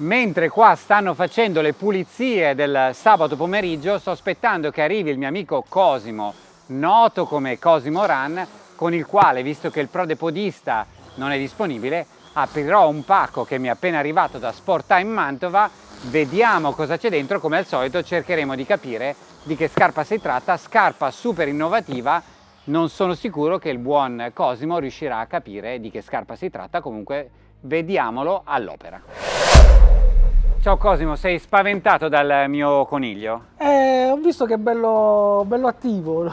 mentre qua stanno facendo le pulizie del sabato pomeriggio sto aspettando che arrivi il mio amico Cosimo noto come Cosimo Run con il quale visto che il prodepodista non è disponibile aprirò un pacco che mi è appena arrivato da Sport Time Mantova. Vediamo cosa c'è dentro. Come al solito cercheremo di capire di che scarpa si tratta. Scarpa super innovativa. Non sono sicuro che il buon Cosimo riuscirà a capire di che scarpa si tratta. Comunque vediamolo all'opera Ciao Cosimo, sei spaventato dal mio coniglio? Eh, ho visto che è bello, bello attivo.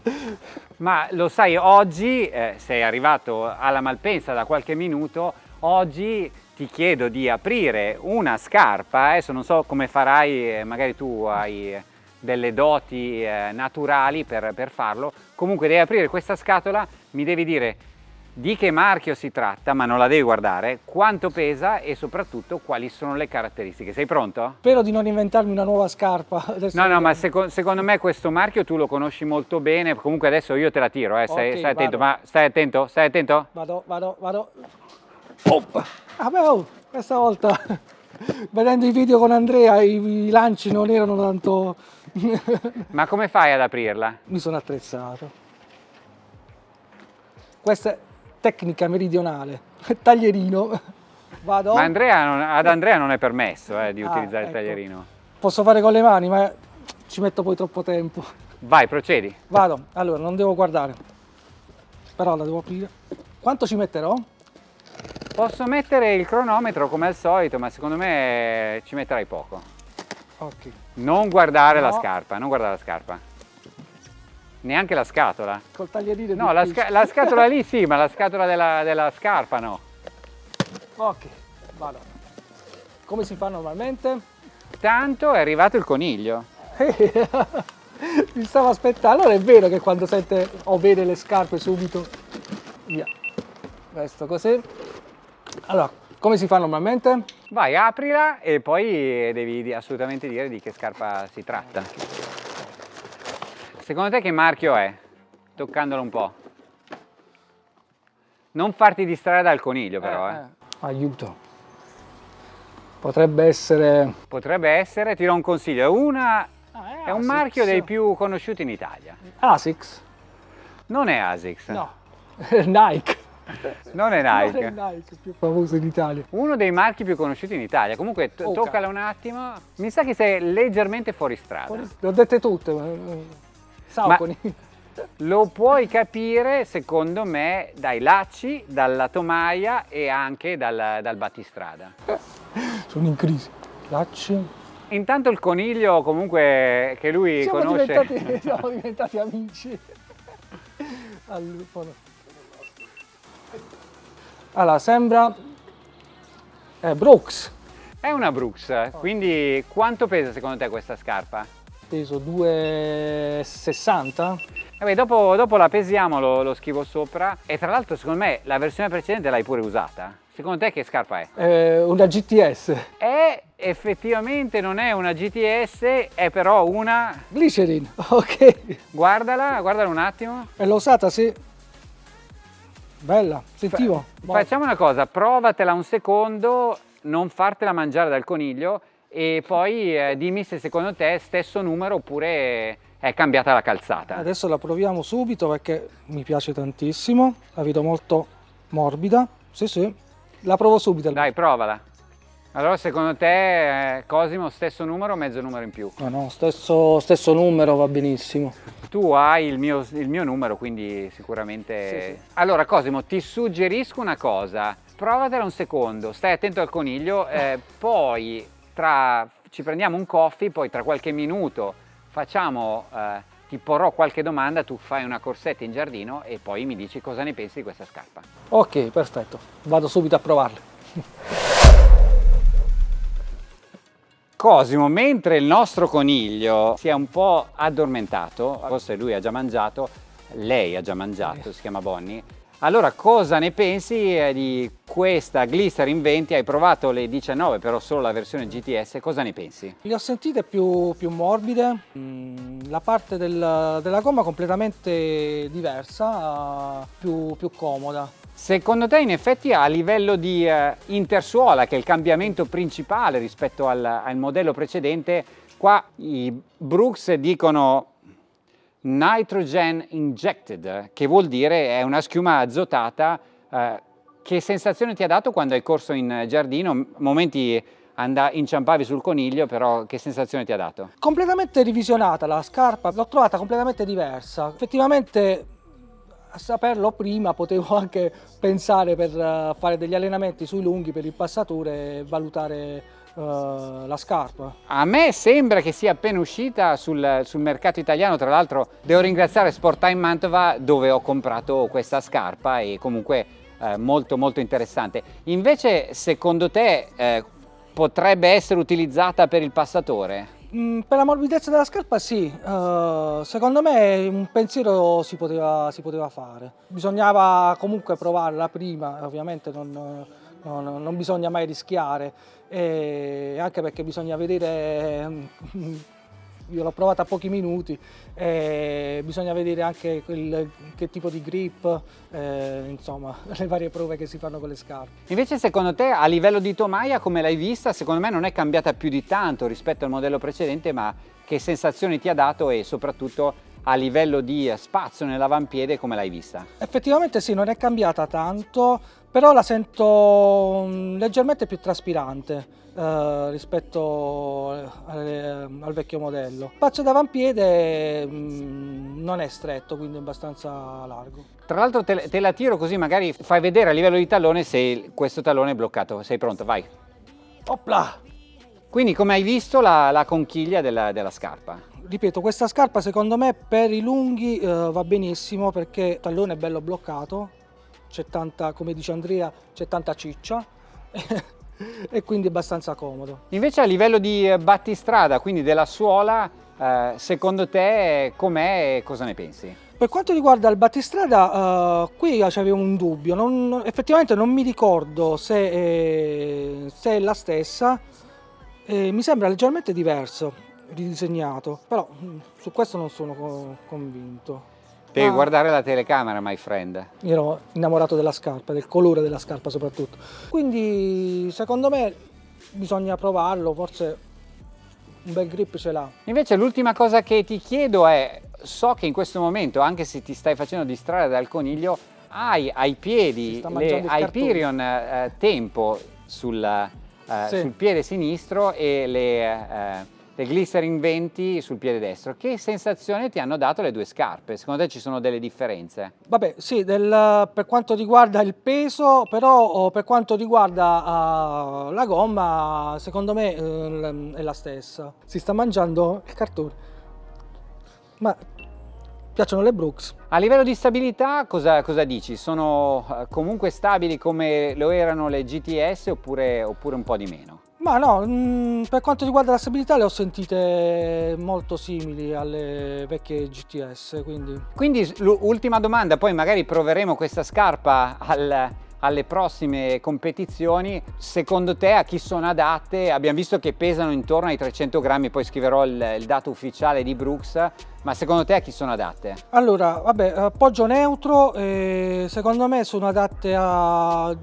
Ma lo sai, oggi eh, sei arrivato alla Malpensa da qualche minuto, oggi ti chiedo di aprire una scarpa, adesso non so come farai, eh, magari tu hai delle doti eh, naturali per, per farlo, comunque devi aprire questa scatola, mi devi dire di che marchio si tratta, ma non la devi guardare, quanto pesa e soprattutto quali sono le caratteristiche. Sei pronto? Spero di non inventarmi una nuova scarpa. Adesso no, no, ma seco secondo me questo marchio tu lo conosci molto bene, comunque adesso io te la tiro, eh. stai, okay, stai attento, ma stai attento, stai attento? Vado, vado, vado. Oh. Vabbè, oh, questa volta vedendo i video con Andrea i, i lanci non erano tanto... ma come fai ad aprirla? Mi sono attrezzato. Questa tecnica meridionale, taglierino. Vado. Ma Andrea non, ad Andrea non è permesso eh, di ah, utilizzare ecco. il taglierino. Posso fare con le mani, ma ci metto poi troppo tempo. Vai, procedi. Vado, allora non devo guardare, però la devo aprire. Quanto ci metterò? Posso mettere il cronometro come al solito, ma secondo me ci metterai poco. Ok. Non guardare no. la scarpa, non guardare la scarpa. Neanche la scatola? Col taglierino No, la, sca la, scatola lì sì, ma la scatola della, della scarpa no. Ok, vado. Come si fa normalmente? Tanto è arrivato il coniglio. Mi stavo aspettando. Allora è vero che quando sente o vede le scarpe subito, via. Questo così. Allora, come si fa normalmente? Vai, aprila e poi devi assolutamente dire di che scarpa si tratta. Secondo te che marchio è? Toccandolo un po'. Non farti distrarre dal coniglio però, eh. eh. Aiuto. Potrebbe essere... Potrebbe essere, ti do un consiglio, una... Ah, è, è un marchio dei più conosciuti in Italia. Asics? Non è Asics. No, Nike. Non è Nike. Non è Nike, più famoso in Italia. Uno dei marchi più conosciuti in Italia. Comunque, toccala un attimo. Mi sa che sei leggermente fuori strada. Fuori... Le ho dette tutte. Ma... Sauconi. Lo puoi capire, secondo me, dai lacci, dalla tomaia e anche dal, dal battistrada. Sono in crisi. Lacci. Intanto il coniglio comunque che lui siamo conosce... Diventati, siamo diventati amici. Allora, sembra... È Brooks. È una Brooks, quindi quanto pesa secondo te questa scarpa? Peso 2,60 Vabbè, dopo, dopo, la pesiamo, lo, lo, scrivo sopra e tra l'altro secondo me la versione precedente l'hai pure usata. Secondo te che scarpa è? Eh, una GTS. È effettivamente non è una GTS, è però una... Glycerin, ok. Guardala, guardala un attimo. E l'ho usata, sì. Bella, sentivo. Fa facciamo una cosa, provatela un secondo, non fartela mangiare dal coniglio e poi eh, dimmi se secondo te è stesso numero oppure è cambiata la calzata. Adesso la proviamo subito perché mi piace tantissimo, la vedo molto morbida, sì sì, la provo subito. Dai provala. Allora secondo te eh, Cosimo stesso numero o mezzo numero in più? No no, stesso, stesso numero va benissimo. Tu hai il mio, il mio numero quindi sicuramente... Sì, sì. Allora Cosimo ti suggerisco una cosa, provatela un secondo, stai attento al coniglio, eh, poi tra, ci prendiamo un coffee, poi tra qualche minuto facciamo, eh, ti porrò qualche domanda, tu fai una corsetta in giardino e poi mi dici cosa ne pensi di questa scarpa. Ok, perfetto, vado subito a provarle. Cosimo, mentre il nostro coniglio si è un po' addormentato, forse lui ha già mangiato, lei ha già mangiato, si chiama Bonnie, allora cosa ne pensi eh, di questa Glycerin 20? Hai provato le 19 però solo la versione GTS, cosa ne pensi? Le ho sentite più, più morbide, mm, la parte del, della gomma completamente diversa, più, più comoda. Secondo te in effetti a livello di eh, intersuola, che è il cambiamento principale rispetto al, al modello precedente, qua i Brooks dicono nitrogen injected, che vuol dire è una schiuma azotata. Eh, che sensazione ti ha dato quando hai corso in giardino? Momenti inciampavi sul coniglio, però che sensazione ti ha dato? Completamente revisionata la scarpa, l'ho trovata completamente diversa. Effettivamente saperlo prima potevo anche pensare per eh, fare degli allenamenti sui lunghi per il passatore e valutare uh, la scarpa. A me sembra che sia appena uscita sul, sul mercato italiano, tra l'altro devo ringraziare Sporttime Mantova dove ho comprato questa scarpa e comunque eh, molto molto interessante. Invece secondo te eh, potrebbe essere utilizzata per il passatore? Mm, per la morbidezza della scarpa sì, uh, secondo me un pensiero si poteva, si poteva, fare. Bisognava comunque provarla prima, ovviamente non, non, non bisogna mai rischiare, anche perché bisogna vedere io l'ho provata a pochi minuti, eh, bisogna vedere anche quel, che tipo di grip, eh, insomma, le varie prove che si fanno con le scarpe. Invece secondo te a livello di tomaia come l'hai vista? Secondo me non è cambiata più di tanto rispetto al modello precedente, ma che sensazioni ti ha dato e soprattutto a livello di spazio nell'avampiede come l'hai vista? Effettivamente sì, non è cambiata tanto, però la sento mm, leggermente più traspirante. Uh, rispetto alle, al vecchio modello. Il spazio d'avampiede mm, non è stretto, quindi è abbastanza largo. Tra l'altro te, te, la tiro così magari fai vedere a livello di tallone se questo tallone è bloccato. Sei pronto? Vai! Opla! Quindi come hai visto la, la conchiglia della, della scarpa? ripeto, questa scarpa secondo me per i lunghi eh, va benissimo perché il tallone è bello bloccato, c'è tanta, come dice Andrea, c'è tanta ciccia e quindi è abbastanza comodo. Invece a livello di eh, battistrada, quindi della suola, eh, secondo te com'è e cosa ne pensi? Per quanto riguarda il battistrada, uh, qui c'avevo un dubbio, non, effettivamente non mi ricordo se è, se è la stessa, eh, mi sembra leggermente diverso ridisegnato, però mm, su questo non sono convinto. Devi ah, guardare la telecamera, my friend. Io ero innamorato della scarpa, del colore della scarpa soprattutto. Quindi secondo me bisogna provarlo, forse un bel grip ce l'ha. Invece l'ultima cosa che ti chiedo è, so che in questo momento, anche se ti stai facendo distrarre dal coniglio, hai ai piedi le Hyperion eh, Tempo sul, eh, sì. sul, piede sinistro e le... Eh, le Glycerin 20 sul piede destro. Che sensazione ti hanno dato le due scarpe? Secondo te ci sono delle differenze? Vabbè, sì, del, per quanto riguarda il peso, però oh, per quanto riguarda uh, la gomma, secondo me uh, è la stessa. Si sta mangiando il cartone. Ma piacciono le Brooks. A livello di stabilità cosa, cosa dici? Sono uh, comunque stabili come lo erano le GTS oppure, oppure un po' di meno? Ma no, mh, mm, per quanto riguarda la stabilità le ho sentite molto simili alle vecchie GTS, quindi... Quindi l'ultima domanda, poi magari proveremo questa scarpa al, alle prossime competizioni, secondo te a chi sono adatte? Abbiamo visto che pesano intorno ai 300 grammi, poi scriverò il, il dato ufficiale di Brooks, ma secondo te a chi sono adatte? Allora, vabbè, appoggio neutro, eh, secondo me sono adatte a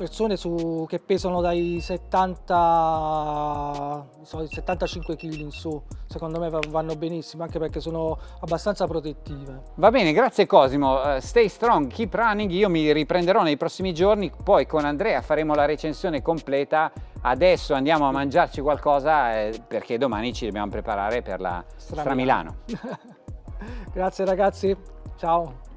persone su, che pesano dai 70 so, 75 kg in su. Secondo me vanno benissimo anche perché sono abbastanza protettive. Va bene grazie Cosimo. Uh, stay strong keep running. Io mi riprenderò nei prossimi giorni. Poi con Andrea faremo la recensione completa. Adesso andiamo a mangiarci qualcosa eh, perché domani ci dobbiamo preparare per la Stramilano grazie ragazzi. Ciao